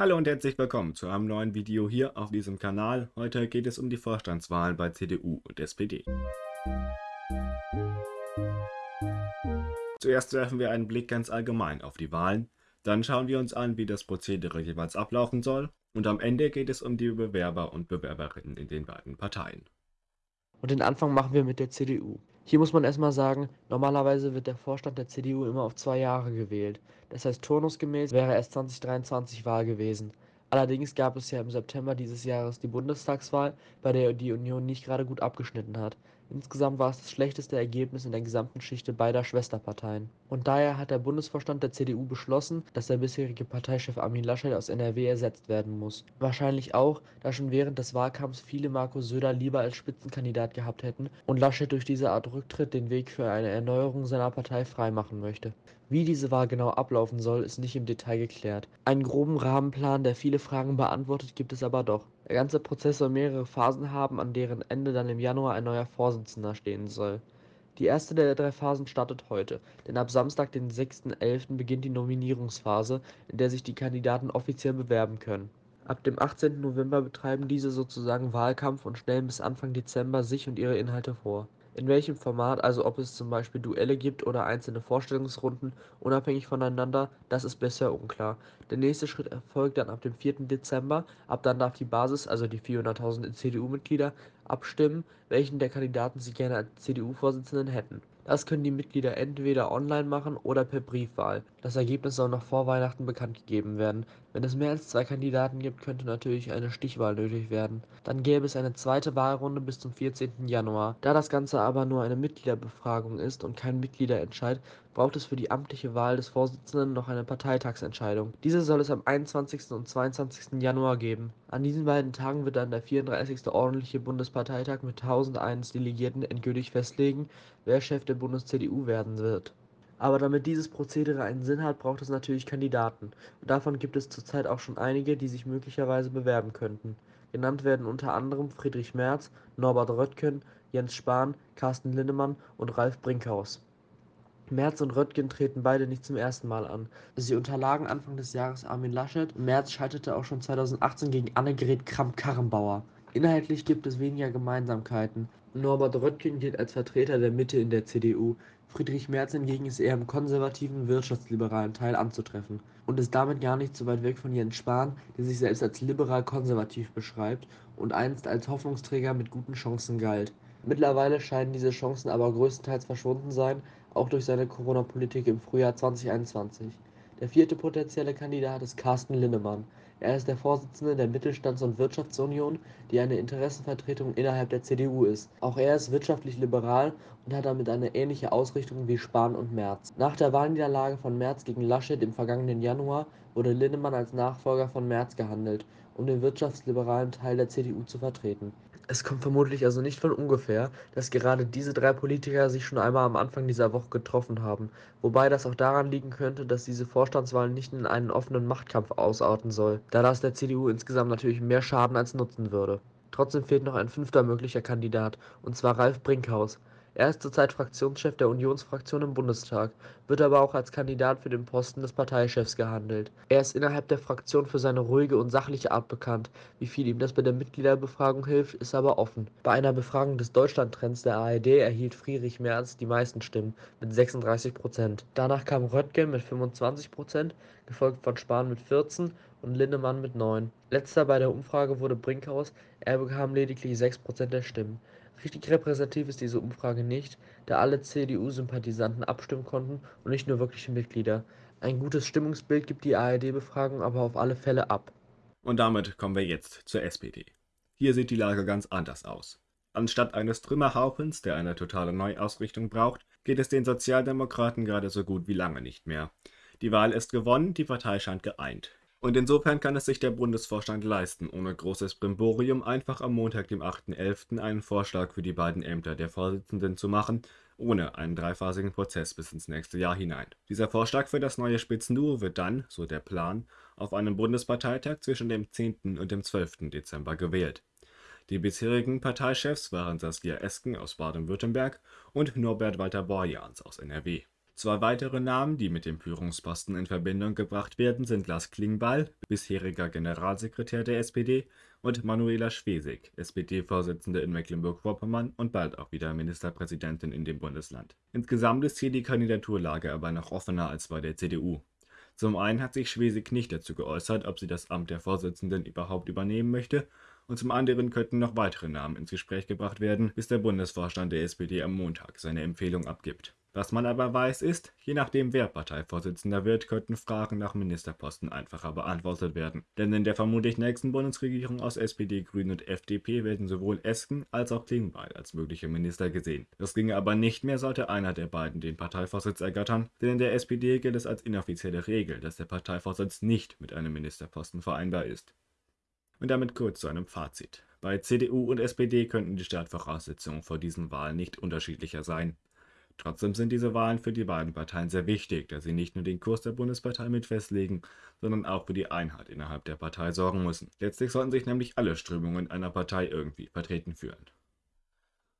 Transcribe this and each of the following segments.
Hallo und herzlich willkommen zu einem neuen Video hier auf diesem Kanal. Heute geht es um die Vorstandswahlen bei CDU und SPD. Zuerst werfen wir einen Blick ganz allgemein auf die Wahlen, dann schauen wir uns an, wie das Prozedere jeweils ablaufen soll und am Ende geht es um die Bewerber und Bewerberinnen in den beiden Parteien. Und den Anfang machen wir mit der CDU. Hier muss man erstmal sagen, normalerweise wird der Vorstand der CDU immer auf zwei Jahre gewählt. Das heißt, turnusgemäß wäre erst 2023 Wahl gewesen. Allerdings gab es ja im September dieses Jahres die Bundestagswahl, bei der die Union nicht gerade gut abgeschnitten hat. Insgesamt war es das schlechteste Ergebnis in der gesamten Schichte beider Schwesterparteien. Und daher hat der Bundesvorstand der CDU beschlossen, dass der bisherige Parteichef Armin Laschet aus NRW ersetzt werden muss. Wahrscheinlich auch, da schon während des Wahlkampfs viele Markus Söder lieber als Spitzenkandidat gehabt hätten und Laschet durch diese Art Rücktritt den Weg für eine Erneuerung seiner Partei freimachen möchte. Wie diese Wahl genau ablaufen soll, ist nicht im Detail geklärt. Einen groben Rahmenplan, der viele Fragen beantwortet, gibt es aber doch. Der ganze Prozess soll mehrere Phasen haben, an deren Ende dann im Januar ein neuer Vorsitzender stehen soll. Die erste der drei Phasen startet heute, denn ab Samstag, den 6.11. beginnt die Nominierungsphase, in der sich die Kandidaten offiziell bewerben können. Ab dem 18. November betreiben diese sozusagen Wahlkampf und stellen bis Anfang Dezember sich und ihre Inhalte vor. In welchem Format, also ob es zum Beispiel Duelle gibt oder einzelne Vorstellungsrunden, unabhängig voneinander, das ist bisher unklar. Der nächste Schritt erfolgt dann ab dem 4. Dezember, ab dann darf die Basis, also die 400.000 CDU-Mitglieder, abstimmen, welchen der Kandidaten sie gerne als CDU-Vorsitzenden hätten. Das können die Mitglieder entweder online machen oder per Briefwahl. Das Ergebnis soll noch vor Weihnachten bekannt gegeben werden. Wenn es mehr als zwei Kandidaten gibt, könnte natürlich eine Stichwahl nötig werden. Dann gäbe es eine zweite Wahlrunde bis zum 14. Januar. Da das Ganze aber nur eine Mitgliederbefragung ist und kein Mitgliederentscheid, braucht es für die amtliche Wahl des Vorsitzenden noch eine Parteitagsentscheidung. Diese soll es am 21. und 22. Januar geben. An diesen beiden Tagen wird dann der 34. ordentliche Bundesparteitag mit 1001 Delegierten endgültig festlegen, wer Chef der Bundes-CDU werden wird. Aber damit dieses Prozedere einen Sinn hat, braucht es natürlich Kandidaten. Und davon gibt es zurzeit auch schon einige, die sich möglicherweise bewerben könnten. Genannt werden unter anderem Friedrich Merz, Norbert Röttgen, Jens Spahn, Carsten Linnemann und Ralf Brinkhaus. Merz und Röttgen treten beide nicht zum ersten Mal an. Sie unterlagen Anfang des Jahres Armin Laschet. Merz scheiterte auch schon 2018 gegen Annegret Kramp-Karrenbauer. Inhaltlich gibt es weniger Gemeinsamkeiten. Norbert Röttgen gilt als Vertreter der Mitte in der CDU. Friedrich Merz hingegen ist eher im konservativen, wirtschaftsliberalen Teil anzutreffen und ist damit gar nicht so weit weg von Jens Spahn, der sich selbst als liberal-konservativ beschreibt und einst als Hoffnungsträger mit guten Chancen galt. Mittlerweile scheinen diese Chancen aber größtenteils verschwunden sein, auch durch seine Corona-Politik im Frühjahr 2021. Der vierte potenzielle Kandidat ist Carsten Linnemann. Er ist der Vorsitzende der Mittelstands- und Wirtschaftsunion, die eine Interessenvertretung innerhalb der CDU ist. Auch er ist wirtschaftlich liberal und hat damit eine ähnliche Ausrichtung wie Spahn und Merz. Nach der Wahlniederlage von Merz gegen Laschet im vergangenen Januar wurde Linnemann als Nachfolger von Merz gehandelt, um den wirtschaftsliberalen Teil der CDU zu vertreten. Es kommt vermutlich also nicht von ungefähr, dass gerade diese drei Politiker sich schon einmal am Anfang dieser Woche getroffen haben, wobei das auch daran liegen könnte, dass diese Vorstandswahl nicht in einen offenen Machtkampf ausarten soll, da das der CDU insgesamt natürlich mehr Schaden als nutzen würde. Trotzdem fehlt noch ein fünfter möglicher Kandidat, und zwar Ralf Brinkhaus. Er ist zurzeit Fraktionschef der Unionsfraktion im Bundestag, wird aber auch als Kandidat für den Posten des Parteichefs gehandelt. Er ist innerhalb der Fraktion für seine ruhige und sachliche Art bekannt. Wie viel ihm das bei der Mitgliederbefragung hilft, ist aber offen. Bei einer Befragung des Deutschlandtrends der ARD erhielt Friedrich Merz die meisten Stimmen mit 36 Prozent. Danach kam Röttgen mit 25 Prozent, gefolgt von Spahn mit 14 und Linnemann mit 9. Letzter bei der Umfrage wurde Brinkhaus, er bekam lediglich 6 Prozent der Stimmen. Richtig repräsentativ ist diese Umfrage nicht, da alle CDU-Sympathisanten abstimmen konnten und nicht nur wirkliche Mitglieder. Ein gutes Stimmungsbild gibt die ARD-Befragung aber auf alle Fälle ab. Und damit kommen wir jetzt zur SPD. Hier sieht die Lage ganz anders aus. Anstatt eines Trümmerhaufens, der eine totale Neuausrichtung braucht, geht es den Sozialdemokraten gerade so gut wie lange nicht mehr. Die Wahl ist gewonnen, die Partei scheint geeint. Und insofern kann es sich der Bundesvorstand leisten, ohne großes Brimborium einfach am Montag, dem 8.11. einen Vorschlag für die beiden Ämter der Vorsitzenden zu machen, ohne einen dreiphasigen Prozess bis ins nächste Jahr hinein. Dieser Vorschlag für das neue Spitzenduo wird dann, so der Plan, auf einem Bundesparteitag zwischen dem 10. und dem 12. Dezember gewählt. Die bisherigen Parteichefs waren Saskia Esken aus Baden-Württemberg und Norbert Walter Borjans aus NRW. Zwei weitere Namen, die mit dem Führungsposten in Verbindung gebracht werden, sind Lars Klingbeil, bisheriger Generalsekretär der SPD, und Manuela Schwesig, SPD-Vorsitzende in Mecklenburg-Vorpommern und bald auch wieder Ministerpräsidentin in dem Bundesland. Insgesamt ist hier die Kandidaturlage aber noch offener als bei der CDU. Zum einen hat sich Schwesig nicht dazu geäußert, ob sie das Amt der Vorsitzenden überhaupt übernehmen möchte, und zum anderen könnten noch weitere Namen ins Gespräch gebracht werden, bis der Bundesvorstand der SPD am Montag seine Empfehlung abgibt. Was man aber weiß ist, je nachdem wer Parteivorsitzender wird, könnten Fragen nach Ministerposten einfacher beantwortet werden. Denn in der vermutlich nächsten Bundesregierung aus SPD, Grünen und FDP werden sowohl Esken als auch Klingbeil als mögliche Minister gesehen. Das ginge aber nicht mehr, sollte einer der beiden den Parteivorsitz ergattern, denn in der SPD gilt es als inoffizielle Regel, dass der Parteivorsitz nicht mit einem Ministerposten vereinbar ist. Und damit kurz zu einem Fazit. Bei CDU und SPD könnten die Startvoraussetzungen vor diesen Wahlen nicht unterschiedlicher sein. Trotzdem sind diese Wahlen für die beiden Parteien sehr wichtig, da sie nicht nur den Kurs der Bundespartei mit festlegen, sondern auch für die Einheit innerhalb der Partei sorgen müssen. Letztlich sollten sich nämlich alle Strömungen einer Partei irgendwie vertreten fühlen.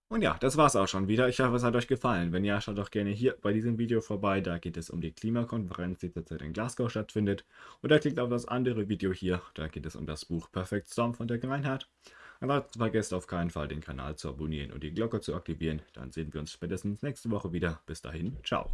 Und ja, das war's auch schon wieder. Ich hoffe, es hat euch gefallen. Wenn ja, schaut doch gerne hier bei diesem Video vorbei. Da geht es um die Klimakonferenz, die zurzeit in Glasgow stattfindet. Oder klickt auf das andere Video hier. Da geht es um das Buch Perfect Storm von der Greinhardt. Ansonsten vergesst auf keinen Fall den Kanal zu abonnieren und die Glocke zu aktivieren. Dann sehen wir uns spätestens nächste Woche wieder. Bis dahin, ciao.